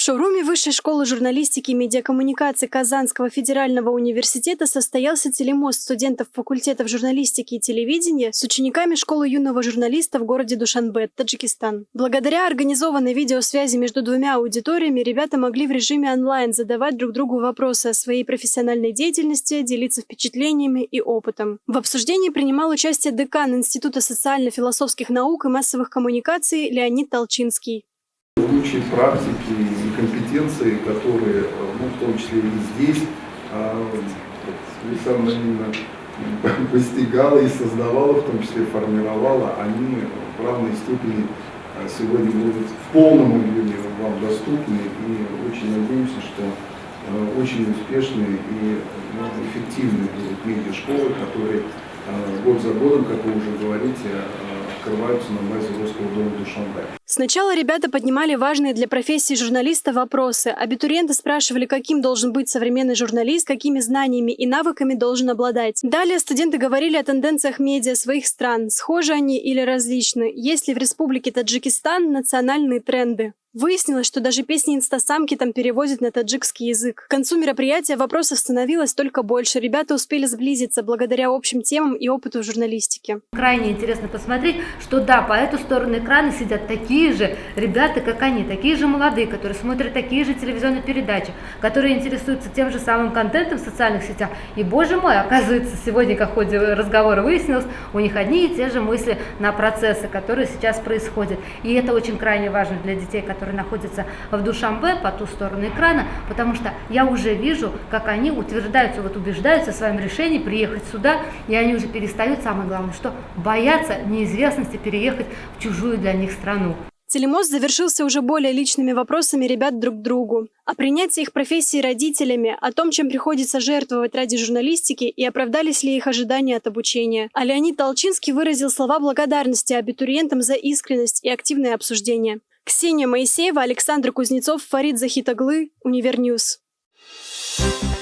В шоуруме Высшей школы журналистики и медиакоммуникации Казанского федерального университета состоялся телемост студентов факультетов журналистики и телевидения с учениками школы юного журналиста в городе Душанбе, Таджикистан. Благодаря организованной видеосвязи между двумя аудиториями ребята могли в режиме онлайн задавать друг другу вопросы о своей профессиональной деятельности, делиться впечатлениями и опытом. В обсуждении принимал участие декан Института социально-философских наук и массовых коммуникаций Леонид Толчинский. Лучшие практики и компетенции, которые, ну, в том числе и здесь, Александра Ильина постигала и создавала, в том числе формировала, они в равной степени а, сегодня будут в полном объеме вам доступны. И очень надеемся, что а, очень успешные и ну, эффективные будут медиа-школы, которые а, год за годом, как вы уже говорите, открываются на базе Русского дома Душанбе. Сначала ребята поднимали важные для профессии журналиста вопросы. Абитуриенты спрашивали, каким должен быть современный журналист, какими знаниями и навыками должен обладать. Далее студенты говорили о тенденциях медиа своих стран, схожи они или различны, есть ли в Республике Таджикистан национальные тренды. Выяснилось, что даже песни инстасамки там переводят на таджикский язык. К концу мероприятия вопросов становилось только больше. Ребята успели сблизиться благодаря общим темам и опыту в журналистике. Крайне интересно посмотреть, что да, по эту сторону экрана сидят такие же ребята, как они, такие же молодые, которые смотрят такие же телевизионные передачи, которые интересуются тем же самым контентом в социальных сетях. И, боже мой, оказывается, сегодня, как в ходе разговора выяснилось, у них одни и те же мысли на процессы, которые сейчас происходят. И это очень крайне важно для детей, которые которые находятся в Душамбе по ту сторону экрана, потому что я уже вижу, как они утверждаются, вот убеждаются в своем решении приехать сюда, и они уже перестают, самое главное, что боятся неизвестности переехать в чужую для них страну. Телемост завершился уже более личными вопросами ребят друг к другу. О принятии их профессии родителями, о том, чем приходится жертвовать ради журналистики и оправдались ли их ожидания от обучения. А Леонид Толчинский выразил слова благодарности абитуриентам за искренность и активное обсуждение. Ксения Моисеева, Александр Кузнецов, Фарид Захитаглы, Univer News. Thank you